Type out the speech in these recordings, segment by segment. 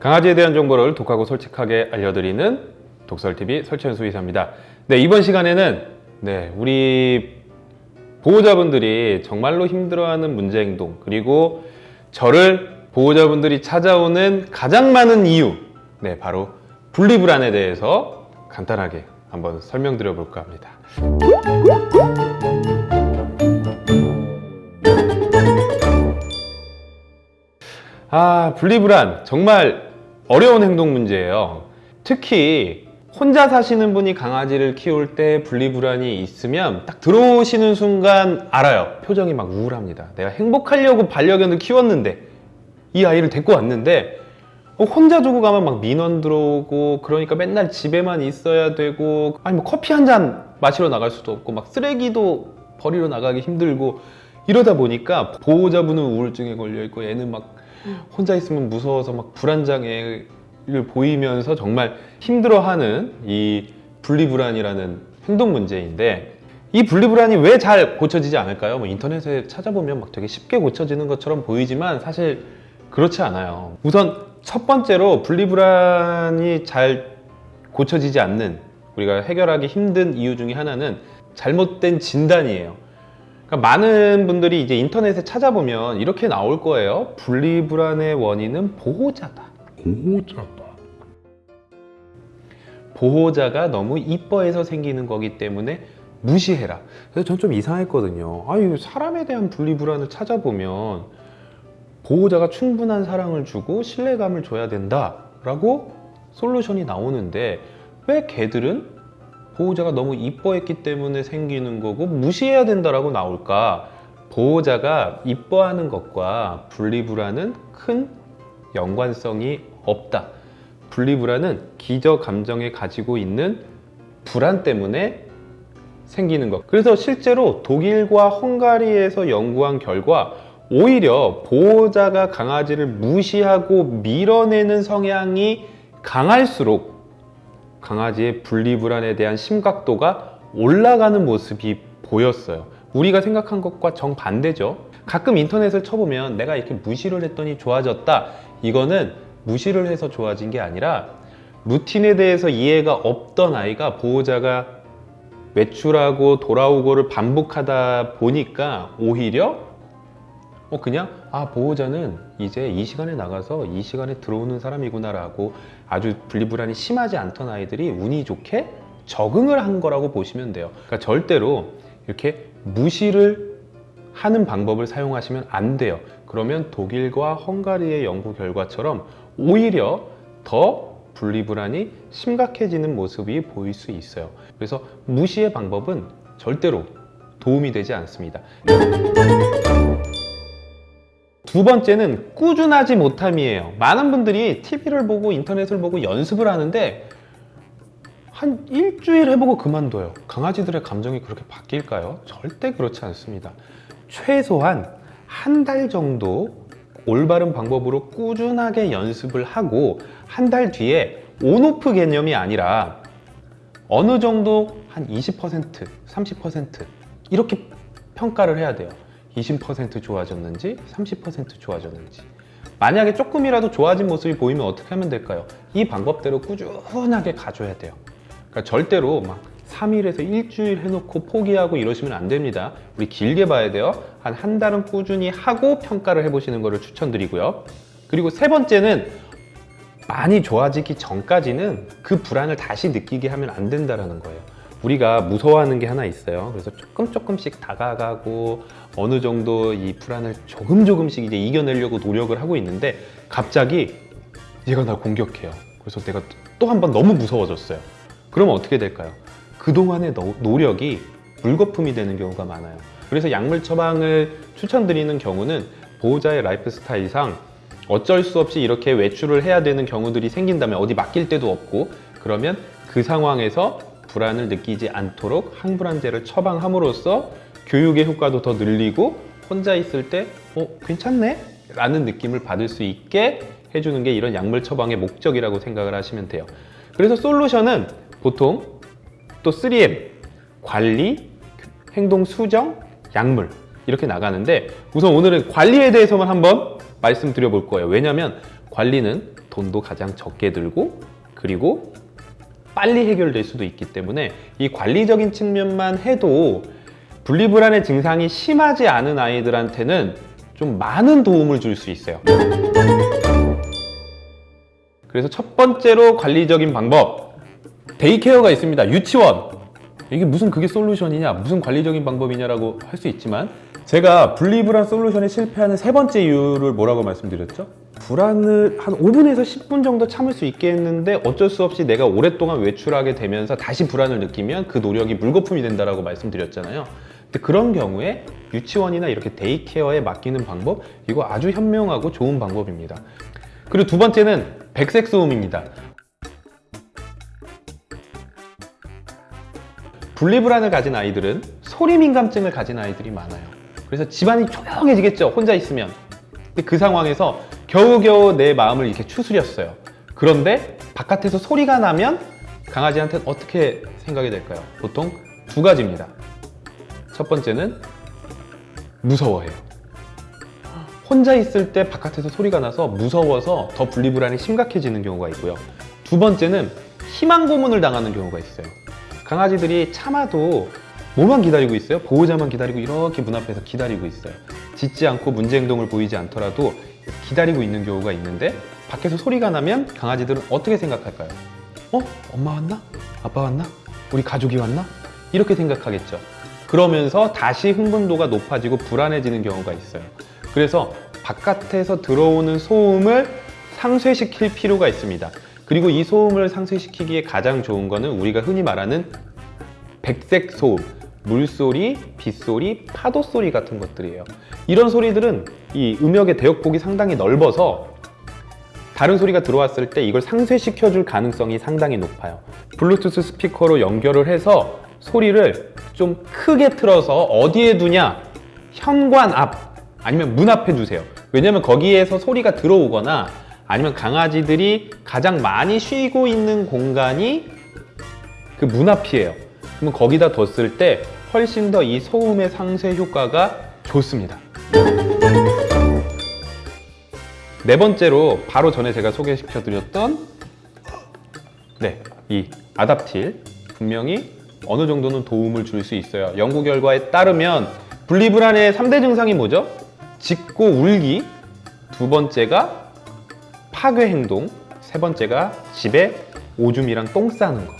강아지에 대한 정보를 독하고 솔직하게 알려드리는 독설TV 설치현 수의사입니다. 네, 이번 시간에는 네, 우리 보호자분들이 정말로 힘들어하는 문제 행동 그리고 저를 보호자분들이 찾아오는 가장 많은 이유 네, 바로 분리불안에 대해서 간단하게 한번 설명드려 볼까 합니다. 아, 분리불안 정말 어려운 행동 문제예요. 특히 혼자 사시는 분이 강아지를 키울 때 분리불안이 있으면 딱 들어오시는 순간 알아요. 표정이 막 우울합니다. 내가 행복하려고 반려견을 키웠는데 이 아이를 데리고 왔는데 어, 혼자 두고 가면 막 민원 들어오고 그러니까 맨날 집에만 있어야 되고 아니 뭐 커피 한 잔 마시러 나갈 수도 없고 막 쓰레기도 버리러 나가기 힘들고 이러다 보니까 보호자분은 우울증에 걸려 있고 얘는 막 혼자 있으면 무서워서 막 불안장애를 보이면서 정말 힘들어하는 이 분리불안이라는 행동 문제인데 이 분리불안이 왜 잘 고쳐지지 않을까요? 뭐 인터넷에 찾아보면 막 되게 쉽게 고쳐지는 것처럼 보이지만 사실 그렇지 않아요. 우선 첫 번째로 분리불안이 잘 고쳐지지 않는 우리가 해결하기 힘든 이유 중에 하나는 잘못된 진단이에요. 그러니까 많은 분들이 이제 인터넷에 찾아보면 이렇게 나올 거예요. 분리불안의 원인은 보호자다. 보호자다. 보호자가 너무 이뻐해서 생기는 거기 때문에 무시해라. 그래서 전 좀 이상했거든요. 아유, 사람에 대한 분리불안을 찾아보면 보호자가 충분한 사랑을 주고 신뢰감을 줘야 된다 라고 솔루션이 나오는데 왜 개들은 보호자가 너무 이뻐했기 때문에 생기는 거고 무시해야 된다라고 나올까? 보호자가 이뻐하는 것과 분리불안은 큰 연관성이 없다. 분리불안은 기저 감정에 가지고 있는 불안 때문에 생기는 것. 그래서 실제로 독일과 헝가리에서 연구한 결과 오히려 보호자가 강아지를 무시하고 밀어내는 성향이 강할수록 강아지의 분리불안에 대한 심각도가 올라가는 모습이 보였어요. 우리가 생각한 것과 정반대죠. 가끔 인터넷을 쳐보면 내가 이렇게 무시를 했더니 좋아졌다. 이거는 무시를 해서 좋아진 게 아니라 루틴에 대해서 이해가 없던 아이가 보호자가 외출하고 돌아오고를 반복하다 보니까 오히려 어 그냥 아 보호자는 이제 이 시간에 나가서 이 시간에 들어오는 사람이구나 라고 아주 분리불안이 심하지 않던 아이들이 운이 좋게 적응을 한 거라고 보시면 돼요. 그러니까 절대로 이렇게 무시를 하는 방법을 사용하시면 안 돼요. 그러면 독일과 헝가리의 연구 결과처럼 오히려 더 분리불안이 심각해지는 모습이 보일 수 있어요. 그래서 무시의 방법은 절대로 도움이 되지 않습니다. 두 번째는 꾸준하지 못함이에요. 많은 분들이 TV를 보고 인터넷을 보고 연습을 하는데 한 일주일 해보고 그만둬요. 강아지들의 감정이 그렇게 바뀔까요? 절대 그렇지 않습니다. 최소한 한 달 정도 올바른 방법으로 꾸준하게 연습을 하고 한 달 뒤에 온오프 개념이 아니라 어느 정도 한 20%, 30% 이렇게 평가를 해야 돼요. 20% 좋아졌는지 30% 좋아졌는지. 만약에 조금이라도 좋아진 모습이 보이면 어떻게 하면 될까요? 이 방법대로 꾸준하게 가져야 돼요. 그러니까 절대로 막 3일에서 일주일 해놓고 포기하고 이러시면 안 됩니다. 우리 길게 봐야 돼요. 한 한 달은 꾸준히 하고 평가를 해보시는 것을 추천드리고요. 그리고 세 번째는 많이 좋아지기 전까지는 그 불안을 다시 느끼게 하면 안 된다는 거예요 우리가 무서워하는 게 하나 있어요. 그래서 조금 조금씩 다가가고 어느 정도 이 불안을 조금 조금씩 이제 이겨내려고 노력을 하고 있는데 갑자기 얘가 날 공격해요. 그래서 내가 또 한 번 너무 무서워졌어요. 그러면 어떻게 될까요? 그동안의 노, 노력이 물거품이 되는 경우가 많아요. 그래서 약물 처방을 추천드리는 경우는 보호자의 라이프 스타일상 어쩔 수 없이 이렇게 외출을 해야 되는 경우들이 생긴다면 어디 맡길 데도 없고 그러면 그 상황에서 불안을 느끼지 않도록 항불안제를 처방함으로써 교육의 효과도 더 늘리고 혼자 있을 때 어, 괜찮네? 라는 느낌을 받을 수 있게 해주는 게 이런 약물 처방의 목적이라고 생각을 하시면 돼요. 그래서 솔루션은 보통 또 3M, 관리, 행동 수정, 약물 이렇게 나가는데 우선 오늘은 관리에 대해서만 한번 말씀드려 볼 거예요. 왜냐하면 관리는 돈도 가장 적게 들고 그리고 빨리 해결될 수도 있기 때문에 이 관리적인 측면만 해도 분리불안의 증상이 심하지 않은 아이들한테는 좀 많은 도움을 줄 수 있어요. 그래서 첫 번째로 관리적인 방법 데이케어가 있습니다. 유치원 이게 무슨 그게 솔루션이냐 무슨 관리적인 방법이냐라고 할 수 있지만 제가 분리불안 솔루션에 실패하는 세 번째 이유를 뭐라고 말씀드렸죠? 불안을 한 5분에서 10분 정도 참을 수 있게 했는데 어쩔 수 없이 내가 오랫동안 외출하게 되면서 다시 불안을 느끼면 그 노력이 물거품이 된다라고 말씀드렸잖아요. 근데 그런 경우에 유치원이나 이렇게 데이케어에 맡기는 방법 이거 아주 현명하고 좋은 방법입니다. 그리고 두 번째는 백색 소음입니다. 분리불안을 가진 아이들은 소리 민감증을 가진 아이들이 많아요. 그래서 집안이 조용해지겠죠. 혼자 있으면. 근데 그 상황에서 겨우겨우 내 마음을 이렇게 추스렸어요. 그런데 바깥에서 소리가 나면 강아지한테는 어떻게 생각이 될까요? 보통 두 가지입니다. 첫 번째는 무서워해요. 혼자 있을 때 바깥에서 소리가 나서 무서워서 더 분리불안이 심각해지는 경우가 있고요. 두 번째는 희망 고문을 당하는 경우가 있어요. 강아지들이 참아도 뭐만 기다리고 있어요? 보호자만 기다리고 이렇게 문 앞에서 기다리고 있어요. 짖지 않고 문제 행동을 보이지 않더라도 기다리고 있는 경우가 있는데 밖에서 소리가 나면 강아지들은 어떻게 생각할까요? 어? 엄마 왔나? 아빠 왔나? 우리 가족이 왔나? 이렇게 생각하겠죠. 그러면서 다시 흥분도가 높아지고 불안해지는 경우가 있어요. 그래서 바깥에서 들어오는 소음을 상쇄시킬 필요가 있습니다. 그리고 이 소음을 상쇄시키기에 가장 좋은 거는 우리가 흔히 말하는 백색 소음, 물소리, 빗소리, 파도 소리 같은 것들이에요. 이런 소리들은 이 음역의 대역폭이 상당히 넓어서 다른 소리가 들어왔을 때 이걸 상쇄시켜 줄 가능성이 상당히 높아요. 블루투스 스피커로 연결을 해서 소리를 좀 크게 틀어서 어디에 두냐? 현관 앞 아니면 문 앞에 두세요. 왜냐면 거기에서 소리가 들어오거나 아니면 강아지들이 가장 많이 쉬고 있는 공간이 그 문 앞이에요. 그러면 거기다 뒀을 때 훨씬 더 이 소음의 상쇄 효과가 좋습니다. 네 번째로 바로 전에 제가 소개시켜 드렸던 네, 이 아답틸 분명히 어느 정도는 도움을 줄 수 있어요. 연구 결과에 따르면 분리불안의 3대 증상이 뭐죠? 짖고 울기, 두 번째가 파괴 행동, 세 번째가 집에 오줌이랑 똥 싸는 거.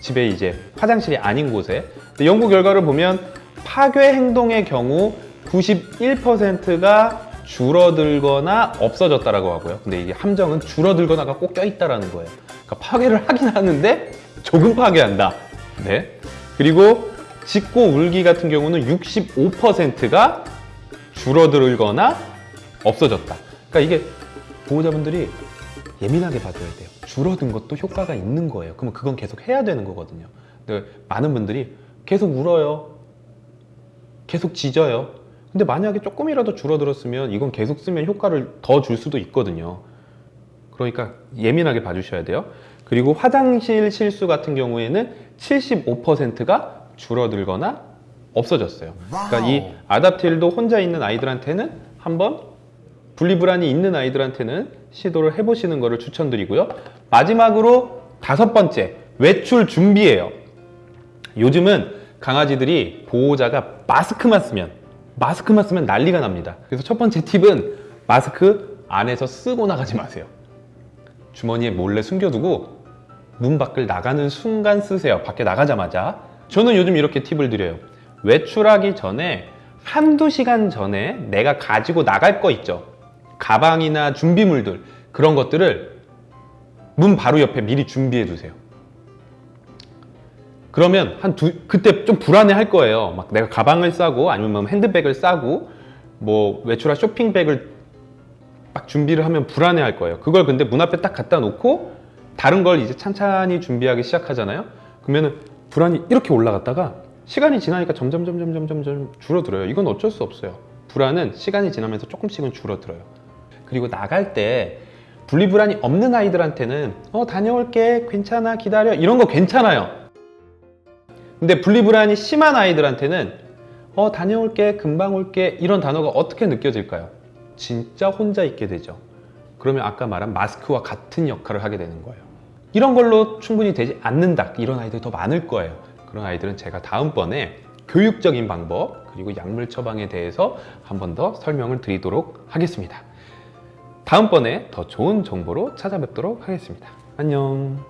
집에 이제 화장실이 아닌 곳에. 연구 결과를 보면 파괴 행동의 경우 91%가 줄어들거나 없어졌다라고 하고요. 근데 이게 함정은 줄어들거나가 꼭 껴있다라는 거예요. 그러니까 파괴를 하긴 하는데 조금 파괴한다. 네. 그리고 짖고 울기 같은 경우는 65%가 줄어들거나 없어졌다. 그러니까 이게 보호자분들이 예민하게 봐줘야 돼요. 줄어든 것도 효과가 있는 거예요. 그러면 그건 계속 해야 되는 거거든요. 근데 많은 분들이 계속 울어요. 계속 짖어요. 근데 만약에 조금이라도 줄어들었으면 이건 계속 쓰면 효과를 더 줄 수도 있거든요. 그러니까 예민하게 봐주셔야 돼요. 그리고 화장실 실수 같은 경우에는 75%가 줄어들거나 없어졌어요. 그러니까 이 아답틸도 혼자 있는 아이들한테는 한번 분리불안이 있는 아이들한테는 시도를 해보시는 것을 추천드리고요. 마지막으로 다섯 번째, 외출 준비예요. 요즘은 강아지들이 보호자가 마스크만 쓰면 마스크만 쓰면 난리가 납니다. 그래서 첫 번째 팁은 마스크 안에서 쓰고 나가지 마세요. 주머니에 몰래 숨겨두고 문 밖을 나가는 순간 쓰세요. 밖에 나가자마자. 저는 요즘 이렇게 팁을 드려요. 외출하기 전에 한두 시간 전에 내가 가지고 나갈 거 있죠. 가방이나 준비물들 그런 것들을 문 바로 옆에 미리 준비해 두세요. 그러면 한 두, 그때 좀 불안해 할 거예요. 막 내가 가방을 싸고 아니면 뭐 핸드백을 싸고 뭐 외출할 쇼핑백을 막 준비를 하면 불안해 할 거예요. 그걸 근데 문 앞에 딱 갖다 놓고 다른 걸 이제 찬찬히 준비하기 시작하잖아요. 그러면은 불안이 이렇게 올라갔다가 시간이 지나니까 점점 점점 점점 점 줄어들어요. 이건 어쩔 수 없어요. 불안은 시간이 지나면서 조금씩은 줄어들어요. 그리고 나갈 때 분리불안이 없는 아이들한테는 어 다녀올게. 괜찮아. 기다려. 이런 거 괜찮아요. 근데 분리불안이 심한 아이들한테는 어 다녀올게. 금방 올게. 이런 단어가 어떻게 느껴질까요? 진짜 혼자 있게 되죠. 그러면 아까 말한 마스크와 같은 역할을 하게 되는 거예요. 이런 걸로 충분히 되지 않는다. 이런 아이들이 더 많을 거예요. 그런 아이들은 제가 다음번에 교육적인 방법 그리고 약물 처방에 대해서 한 번 더 설명을 드리도록 하겠습니다. 다음번에 더 좋은 정보로 찾아뵙도록 하겠습니다. 안녕